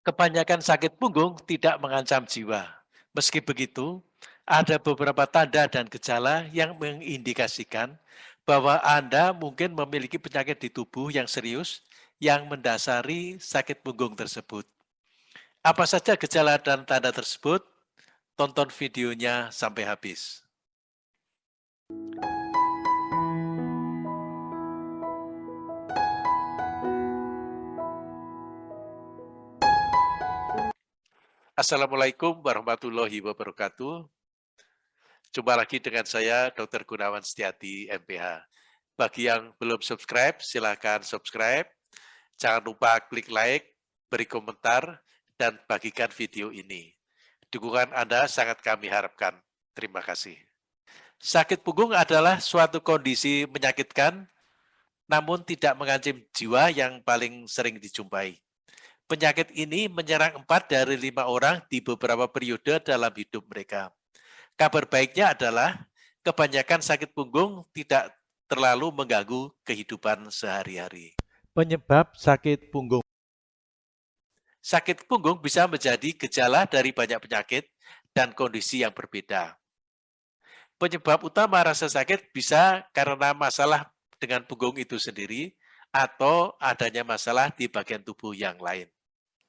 Kebanyakan sakit punggung tidak mengancam jiwa. Meski begitu, ada beberapa tanda dan gejala yang mengindikasikan bahwa Anda mungkin memiliki penyakit di tubuh yang serius yang mendasari sakit punggung tersebut. Apa saja gejala dan tanda tersebut? Tonton videonya sampai habis. Assalamualaikum warahmatullahi wabarakatuh. Jumpa lagi dengan saya, Dr. Gunawan Setiati, MPH. Bagi yang belum subscribe, silakan subscribe. Jangan lupa klik like, beri komentar, dan bagikan video ini. Dukungan Anda sangat kami harapkan. Terima kasih. Sakit punggung adalah suatu kondisi menyakitkan, namun tidak mengancam jiwa yang paling sering dijumpai. Penyakit ini menyerang empat dari lima orang di beberapa periode dalam hidup mereka. Kabar baiknya adalah kebanyakan sakit punggung tidak terlalu mengganggu kehidupan sehari-hari. Penyebab sakit punggung Sakit punggung bisa menjadi gejala dari banyak penyakit dan kondisi yang berbeda. Penyebab utama rasa sakit bisa karena masalah dengan punggung itu sendiri atau adanya masalah di bagian tubuh yang lain.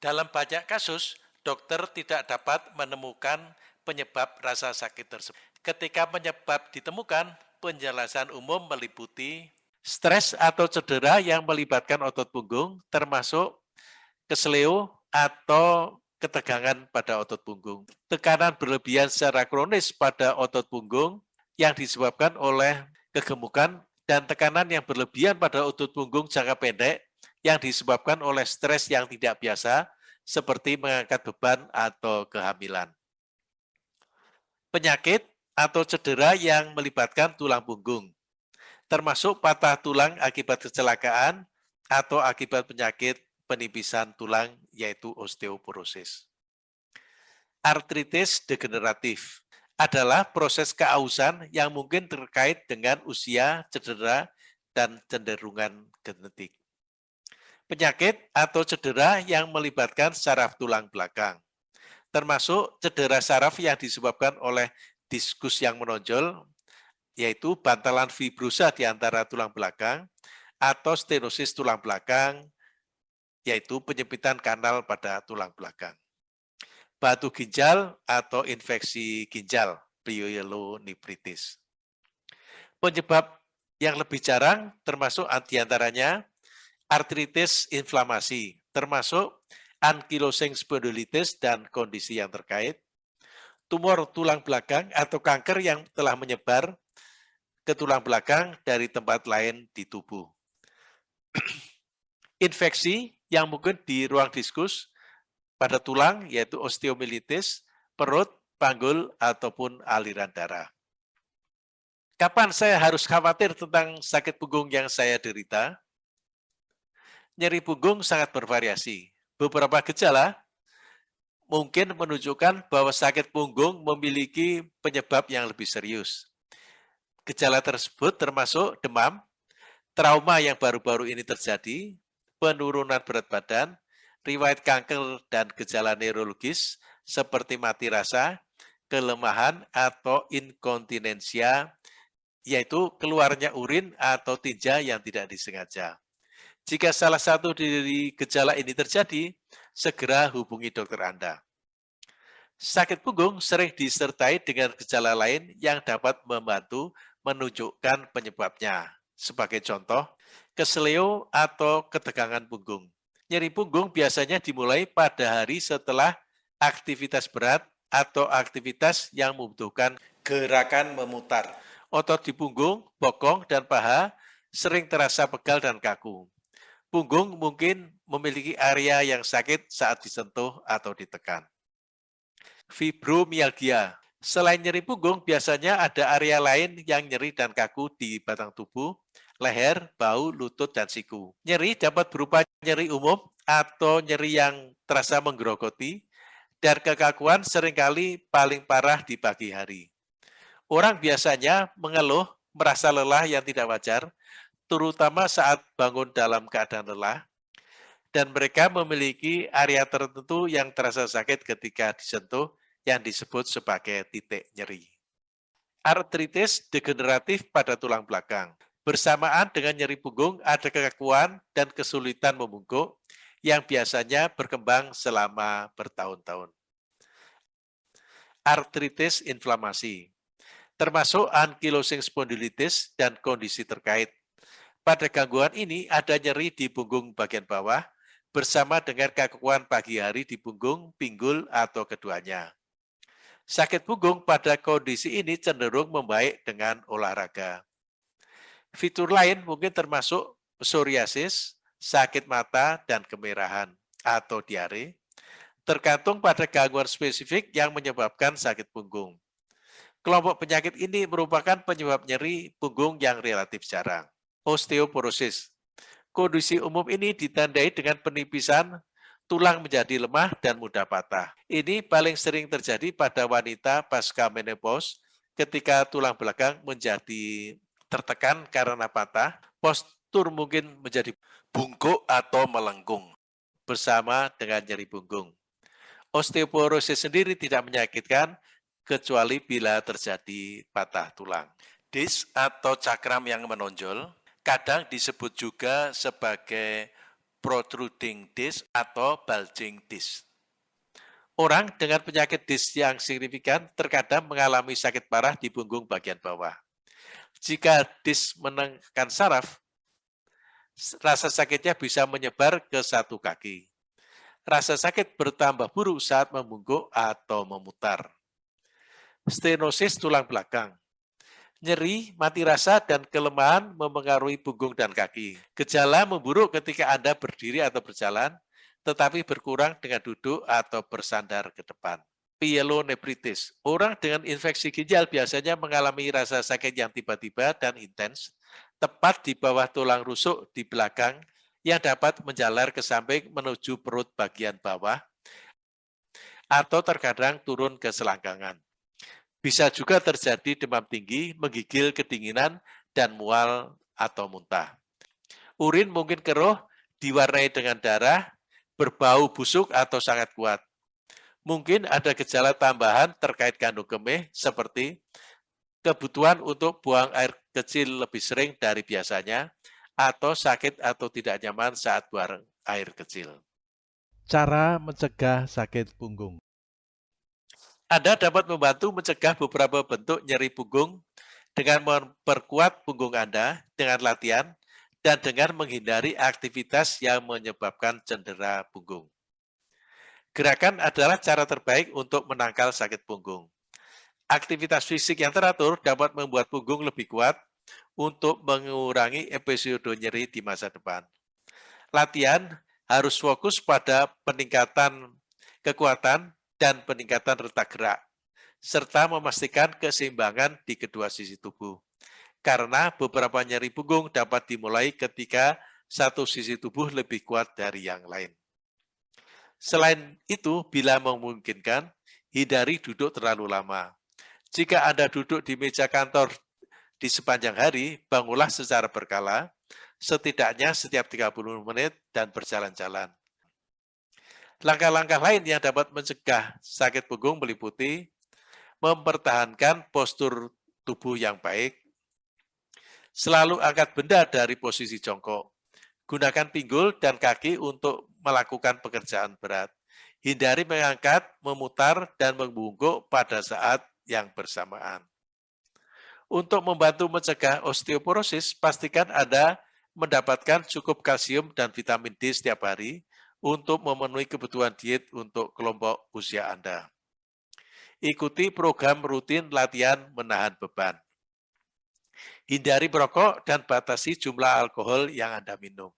Dalam banyak kasus, dokter tidak dapat menemukan penyebab rasa sakit tersebut. Ketika penyebab ditemukan, penjelasan umum meliputi stres atau cedera yang melibatkan otot punggung, termasuk kesleo atau ketegangan pada otot punggung. Tekanan berlebihan secara kronis pada otot punggung yang disebabkan oleh kegemukan dan tekanan yang berlebihan pada otot punggung jangka pendek yang disebabkan oleh stres yang tidak biasa, seperti mengangkat beban atau kehamilan. Penyakit atau cedera yang melibatkan tulang punggung, termasuk patah tulang akibat kecelakaan atau akibat penyakit penipisan tulang, yaitu osteoporosis. Artritis degeneratif adalah proses keausan yang mungkin terkait dengan usia, cedera, dan cenderungan genetik penyakit atau cedera yang melibatkan saraf tulang belakang, termasuk cedera saraf yang disebabkan oleh diskus yang menonjol, yaitu bantalan fibrosa di antara tulang belakang, atau stenosis tulang belakang, yaitu penyempitan kanal pada tulang belakang. Batu ginjal atau infeksi ginjal, pyelonefritis. Penyebab yang lebih jarang termasuk antiantaranya artritis inflamasi, termasuk ankylosing spondylitis dan kondisi yang terkait, tumor tulang belakang atau kanker yang telah menyebar ke tulang belakang dari tempat lain di tubuh. Infeksi yang mungkin di ruang diskus pada tulang yaitu osteomilitis, perut, panggul, ataupun aliran darah. Kapan saya harus khawatir tentang sakit punggung yang saya derita? Nyeri punggung sangat bervariasi. Beberapa gejala mungkin menunjukkan bahwa sakit punggung memiliki penyebab yang lebih serius. Gejala tersebut termasuk demam, trauma yang baru-baru ini terjadi, penurunan berat badan, riwayat kanker dan gejala neurologis seperti mati rasa, kelemahan atau inkontinensia, yaitu keluarnya urin atau tinja yang tidak disengaja. Jika salah satu dari gejala ini terjadi, segera hubungi dokter Anda. Sakit punggung sering disertai dengan gejala lain yang dapat membantu menunjukkan penyebabnya. Sebagai contoh, keseleo atau ketegangan punggung. Nyeri punggung biasanya dimulai pada hari setelah aktivitas berat atau aktivitas yang membutuhkan gerakan memutar. Otot di punggung, bokong, dan paha sering terasa pegal dan kaku. Punggung mungkin memiliki area yang sakit saat disentuh atau ditekan. Fibromialgia. Selain nyeri punggung, biasanya ada area lain yang nyeri dan kaku di batang tubuh, leher, bau, lutut, dan siku. Nyeri dapat berupa nyeri umum atau nyeri yang terasa menggerogoti, dan kekakuan sering kali paling parah di pagi hari. Orang biasanya mengeluh merasa lelah yang tidak wajar, terutama saat bangun dalam keadaan lelah. dan mereka memiliki area tertentu yang terasa sakit ketika disentuh yang disebut sebagai titik nyeri. Artritis degeneratif pada tulang belakang. Bersamaan dengan nyeri punggung ada kekakuan dan kesulitan membungkuk yang biasanya berkembang selama bertahun-tahun. Artritis inflamasi, termasuk ankylosing spondylitis dan kondisi terkait. Pada gangguan ini ada nyeri di punggung bagian bawah, bersama dengan kekakuan pagi hari di punggung, pinggul, atau keduanya. Sakit punggung pada kondisi ini cenderung membaik dengan olahraga. Fitur lain mungkin termasuk psoriasis, sakit mata, dan kemerahan atau diare, tergantung pada gangguan spesifik yang menyebabkan sakit punggung. Kelompok penyakit ini merupakan penyebab nyeri punggung yang relatif jarang. Osteoporosis Kondisi umum ini ditandai dengan penipisan tulang menjadi lemah dan mudah patah. Ini paling sering terjadi pada wanita pasca menopause ketika tulang belakang menjadi tertekan karena patah, postur mungkin menjadi bungkuk atau melengkung bersama dengan nyeri punggung. Osteoporosis sendiri tidak menyakitkan kecuali bila terjadi patah tulang. Dis atau cakram yang menonjol kadang disebut juga sebagai protruding disc atau bulging disc. Orang dengan penyakit disc yang signifikan terkadang mengalami sakit parah di punggung bagian bawah. Jika disc menekan saraf, rasa sakitnya bisa menyebar ke satu kaki. Rasa sakit bertambah buruk saat membungkuk atau memutar. Stenosis tulang belakang nyeri, mati rasa, dan kelemahan memengaruhi punggung dan kaki. Gejala memburuk ketika Anda berdiri atau berjalan, tetapi berkurang dengan duduk atau bersandar ke depan. Pyelonephritis. Orang dengan infeksi ginjal biasanya mengalami rasa sakit yang tiba-tiba dan intens, tepat di bawah tulang rusuk di belakang yang dapat menjalar ke samping menuju perut bagian bawah, atau terkadang turun ke selangkangan. Bisa juga terjadi demam tinggi, menggigil kedinginan, dan mual atau muntah. Urin mungkin keruh, diwarnai dengan darah, berbau busuk atau sangat kuat. Mungkin ada gejala tambahan terkait kandung kemih seperti kebutuhan untuk buang air kecil lebih sering dari biasanya, atau sakit atau tidak nyaman saat buang air kecil. Cara mencegah sakit punggung. Anda dapat membantu mencegah beberapa bentuk nyeri punggung dengan memperkuat punggung Anda dengan latihan dan dengan menghindari aktivitas yang menyebabkan cedera punggung. Gerakan adalah cara terbaik untuk menangkal sakit punggung. Aktivitas fisik yang teratur dapat membuat punggung lebih kuat untuk mengurangi episode nyeri di masa depan. Latihan harus fokus pada peningkatan kekuatan dan peningkatan retak gerak, serta memastikan keseimbangan di kedua sisi tubuh. Karena beberapa nyeri punggung dapat dimulai ketika satu sisi tubuh lebih kuat dari yang lain. Selain itu, bila memungkinkan, hindari duduk terlalu lama. Jika Anda duduk di meja kantor di sepanjang hari, bangunlah secara berkala, setidaknya setiap 30 menit dan berjalan-jalan. Langkah-langkah lain yang dapat mencegah sakit punggung meliputi mempertahankan postur tubuh yang baik, selalu angkat benda dari posisi jongkok, gunakan pinggul dan kaki untuk melakukan pekerjaan berat, hindari mengangkat, memutar, dan membungkuk pada saat yang bersamaan. Untuk membantu mencegah osteoporosis, pastikan Anda mendapatkan cukup kalsium dan vitamin D setiap hari, untuk memenuhi kebutuhan diet untuk kelompok usia Anda. Ikuti program rutin latihan menahan beban. Hindari merokok dan batasi jumlah alkohol yang Anda minum.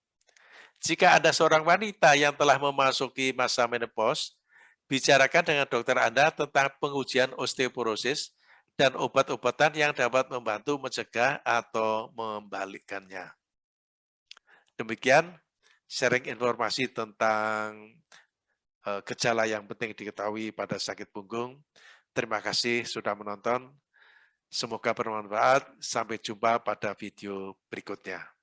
Jika Anda seorang wanita yang telah memasuki masa menopause, bicarakan dengan dokter Anda tentang pengujian osteoporosis dan obat-obatan yang dapat membantu mencegah atau membalikkannya. Demikian sharing informasi tentang uh, gejala yang penting diketahui pada sakit punggung. Terima kasih sudah menonton. Semoga bermanfaat. Sampai jumpa pada video berikutnya.